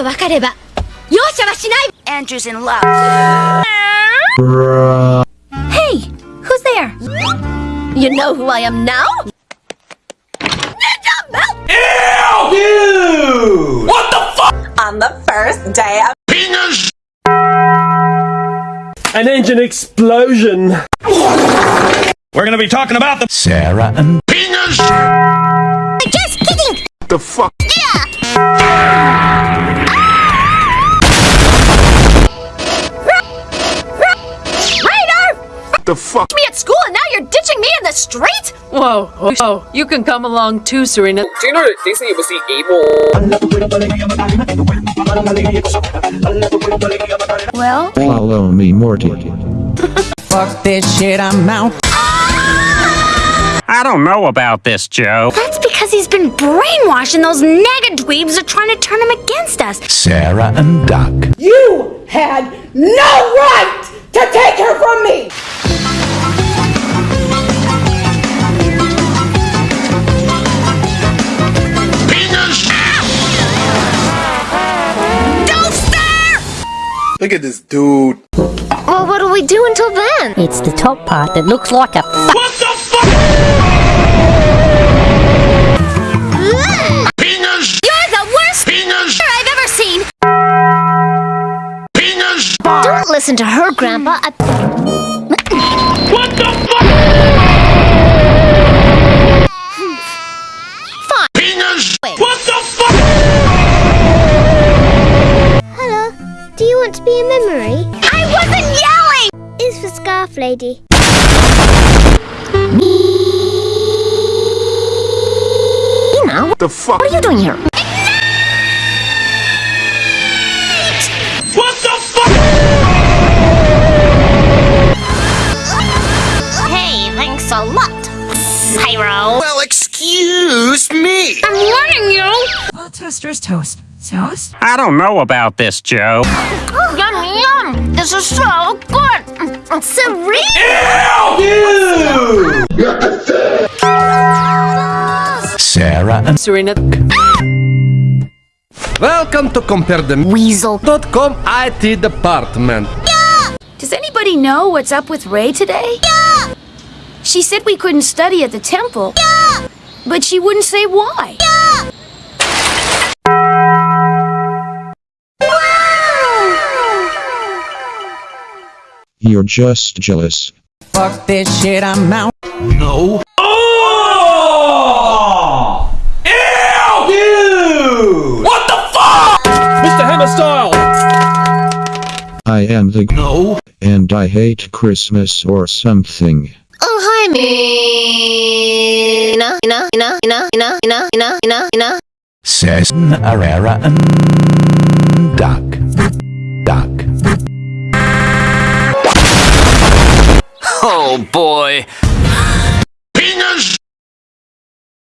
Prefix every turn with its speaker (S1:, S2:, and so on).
S1: と分かれば容赦はしない
S2: Andrew's in love.
S1: Hey, who's there? You know who I am now? Ninja Melt!
S3: Dude!
S4: On the first day of
S3: An engine explosion. We're gonna be talking about the
S5: Sarah and
S1: Just kidding!
S5: the fuck.
S1: Radar!
S5: The fuck.
S1: Me at school and now you're ditching me in the street?
S6: Whoa, oh, you can come along too, Serena.
S7: Do you know that Disney was the evil
S1: Well,
S8: Follow me, Morty.
S9: Fuck this shit, I'm out.
S7: I don't know about this, Joe.
S1: that's because he's been brainwashed and those negadweebs are trying to turn him against us.
S5: Sarah and Duck.
S4: You had no right to take her from me!
S1: Don't stare!
S8: Look at this dude.
S1: Well, what do we do until then?
S10: It's the top part that looks like a
S3: What
S1: listen to her, Grandpa. Hmm. I-
S3: What the fuck?
S1: Fine.
S3: What the fuck?
S11: Hello, do you want to be a memory?
S1: I wasn't yelling!
S11: It's for Scarf Lady.
S1: Ina, What
S5: The fuck.
S1: what are you doing here? Hey, a lot, Pyro.
S5: Well, excuse me.
S1: I'm warning you!
S9: Oh, toaster's toast. Toast?
S7: I don't know about this, Joe.
S1: Yum, yum! This is so good! Serene!
S3: Dude!
S5: Sarah and
S6: Serena.
S12: Welcome to CompareThem.com
S1: Weasel.
S12: IT department.
S2: Does anybody know what's up with Ray today? Yeah! She said we couldn't study at the temple. Yeah! But she wouldn't say why.
S8: You're just jealous.
S9: Fuck this shit, I'm out.
S5: no.
S3: Oh! Ew! Dude! What the fuck? Mr. Hammer Style!
S8: I am the
S5: No.
S8: and I hate Christmas or something.
S1: Oh, hi, Mina. Mina, Mina, Mina, Mina, Mina, Mina, Mina, Mina.
S5: Says Arera and Duck. Duck.
S7: Oh, boy.